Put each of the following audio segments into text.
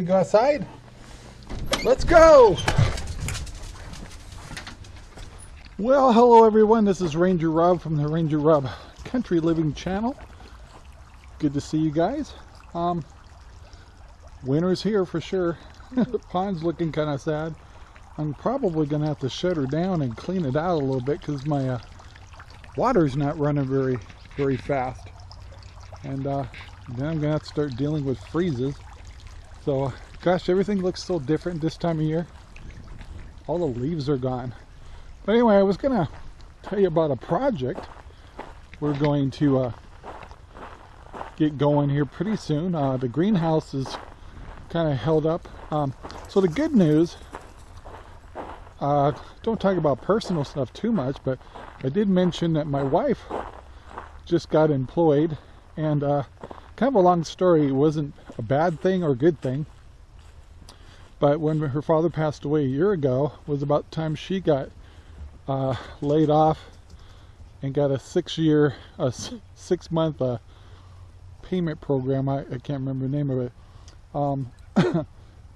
go outside? Let's go! Well, hello everyone. This is Ranger Rob from the Ranger Rob Country Living channel. Good to see you guys. Um, winter's here for sure. the pond's looking kind of sad. I'm probably going to have to shut her down and clean it out a little bit because my uh, water's not running very, very fast. And uh, then I'm going to have to start dealing with freezes. So, gosh, everything looks so different this time of year. All the leaves are gone. But anyway, I was going to tell you about a project we're going to uh, get going here pretty soon. Uh, the greenhouse is kind of held up. Um, so the good news, uh, don't talk about personal stuff too much, but I did mention that my wife just got employed and uh, kind of a long story. It wasn't a bad thing or a good thing. But when her father passed away a year ago, was about the time she got uh, laid off and got a six-year, a six-month uh, payment program. I, I, can't remember the name of it. Um,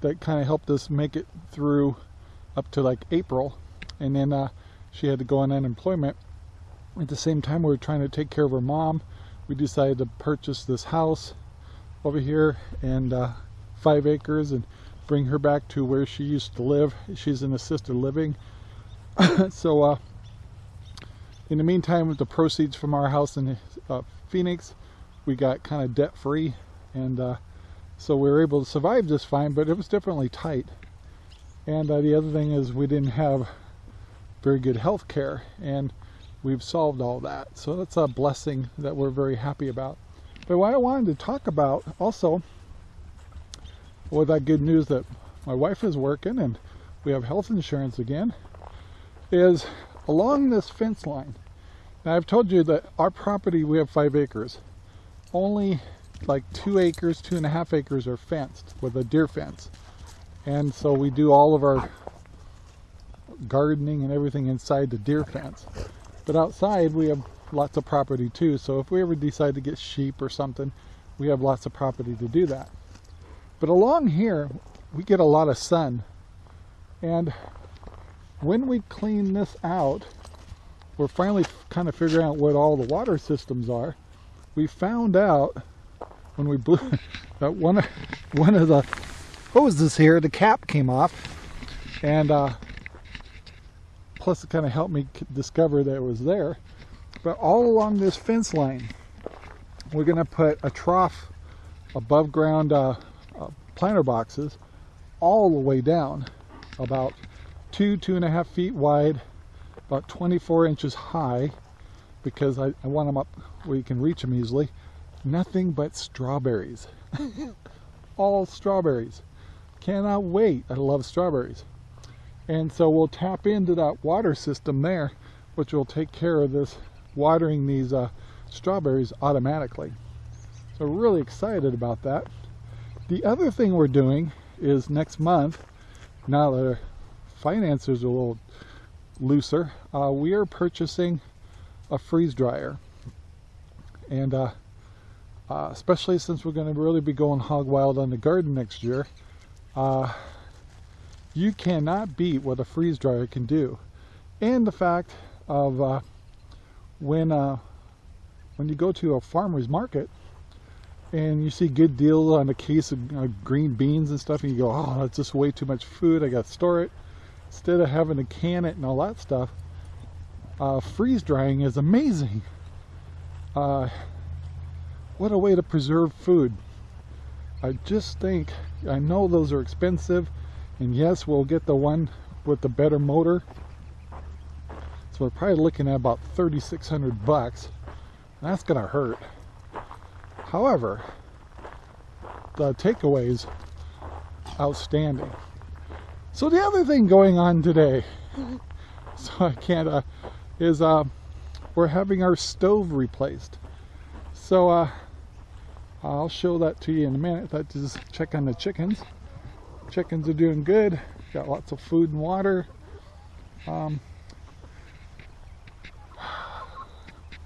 that kind of helped us make it through up to like April, and then uh, she had to go on unemployment. At the same time, we were trying to take care of her mom. We decided to purchase this house over here and uh, five acres and bring her back to where she used to live. She's in assisted living. so uh, in the meantime, with the proceeds from our house in uh, Phoenix, we got kind of debt free and uh, so we were able to survive just fine, but it was definitely tight. And uh, the other thing is we didn't have very good health care and we've solved all that. So that's a blessing that we're very happy about. But what I wanted to talk about also, with that good news that my wife is working and we have health insurance again, is along this fence line. Now I've told you that our property, we have five acres. Only like two acres, two and a half acres are fenced with a deer fence. And so we do all of our gardening and everything inside the deer fence. But outside we have lots of property too. So if we ever decide to get sheep or something, we have lots of property to do that. But along here, we get a lot of sun. And when we clean this out, we're finally kind of figuring out what all the water systems are. We found out when we blew that one, one of the hoses here, the cap came off. And uh, plus it kind of helped me discover that it was there. But all along this fence line, we're going to put a trough above ground uh, uh, planter boxes all the way down about two, two and a half feet wide, about 24 inches high because I, I want them up where you can reach them easily. Nothing but strawberries. all strawberries. Cannot wait. I love strawberries. And so we'll tap into that water system there, which will take care of this watering these uh, strawberries automatically. So really excited about that. The other thing we're doing is next month, now that our finances are a little looser, uh, we are purchasing a freeze dryer. And uh, uh, especially since we're going to really be going hog wild on the garden next year, uh, you cannot beat what a freeze dryer can do. And the fact of uh, when uh, when you go to a farmer's market and you see good deals on a case of uh, green beans and stuff and you go oh that's just way too much food I got to store it instead of having to can it and all that stuff uh, freeze drying is amazing uh, what a way to preserve food I just think I know those are expensive and yes we'll get the one with the better motor so we're probably looking at about 3,600 bucks. That's gonna hurt. However, the takeaways outstanding. So the other thing going on today, so I can't, uh, is uh, we're having our stove replaced. So uh, I'll show that to you in a minute. That just check on the chickens. Chickens are doing good. Got lots of food and water. Um,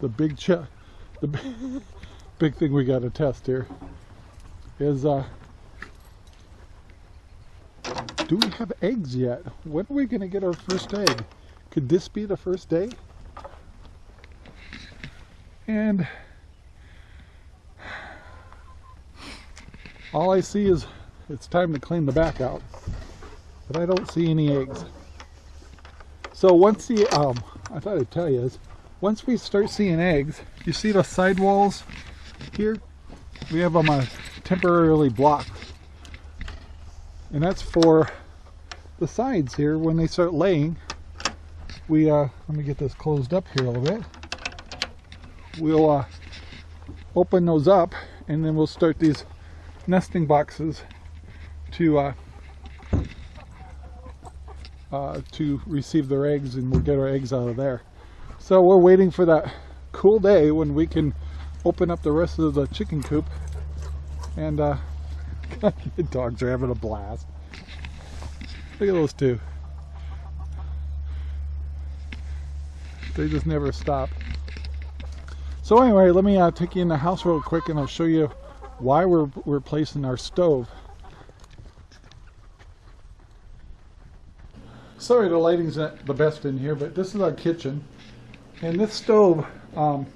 the big the big thing we got to test here is uh, do we have eggs yet? When are we going to get our first egg? Could this be the first day? And all I see is it's time to clean the back out. But I don't see any eggs. So once the, um, I thought I'd tell you is, once we start seeing eggs, you see the sidewalls here? We have them uh, temporarily blocked. And that's for the sides here. When they start laying, we, uh, let me get this closed up here a little bit. We'll uh, open those up and then we'll start these nesting boxes to uh, uh, to receive their eggs and we'll get our eggs out of there. So we're waiting for that cool day when we can open up the rest of the chicken coop and uh, the dogs are having a blast. Look at those two. They just never stop. So anyway, let me uh, take you in the house real quick and I'll show you why we're, we're placing our stove. Sorry the lighting's not the best in here, but this is our kitchen. And this stove, um,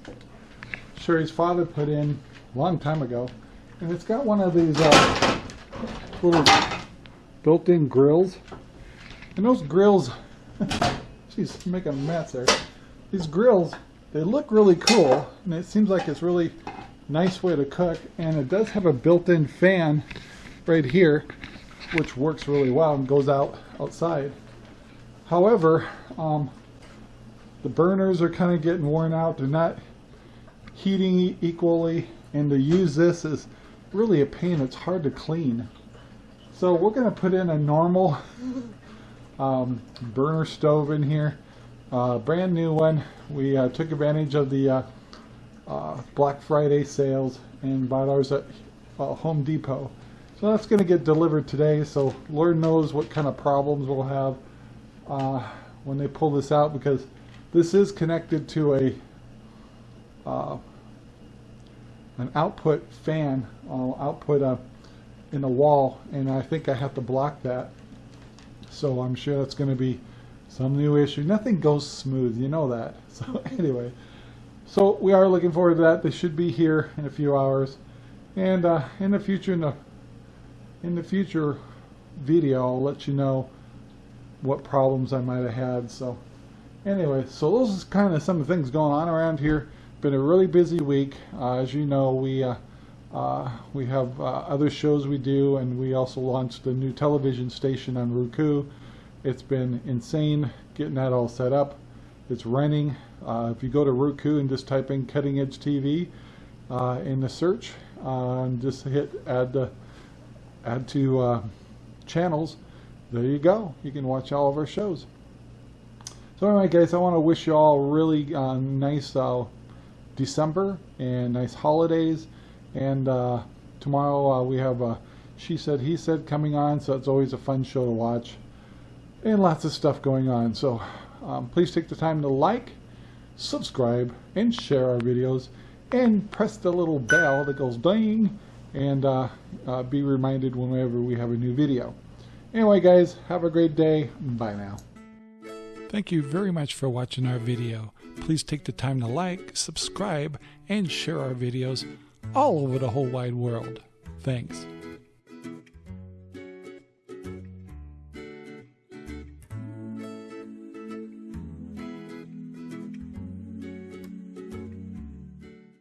Sherry's father put in a long time ago. And it's got one of these uh, little built-in grills. And those grills, she's making a mess there. These grills, they look really cool. And it seems like it's really nice way to cook. And it does have a built-in fan right here, which works really well and goes out outside. However, um, the burners are kind of getting worn out. They're not heating equally. And to use this is really a pain. It's hard to clean. So we're going to put in a normal um, burner stove in here. Uh, brand new one. We uh, took advantage of the uh, uh Black Friday sales and bought ours at uh, Home Depot. So that's going to get delivered today. So Lord knows what kind of problems we'll have uh, when they pull this out because this is connected to a uh, an output fan, uh, output uh, in the wall, and I think I have to block that. So I'm sure that's going to be some new issue. Nothing goes smooth, you know that. So anyway, so we are looking forward to that. They should be here in a few hours, and uh, in the future, in the in the future video, I'll let you know what problems I might have had. So anyway, so those is kind of some of the things going on around here. Been a really busy week. Uh, as you know, we uh, uh, we have uh, other shows we do, and we also launched a new television station on Roku. It's been insane getting that all set up. It's running. Uh, if you go to Roku and just type in Cutting Edge TV uh, in the search, and just hit add to add to channels, there you go. You can watch all of our shows. So anyway, guys, I want to wish you all really uh, nice uh, December and nice holidays. And uh, tomorrow uh, we have a She Said, He Said coming on, so it's always a fun show to watch. And lots of stuff going on. So um, please take the time to like, subscribe, and share our videos. And press the little bell that goes ding and uh, uh, be reminded whenever we have a new video. Anyway, guys, have a great day. Bye now. Thank you very much for watching our video. Please take the time to like, subscribe, and share our videos all over the whole wide world. Thanks.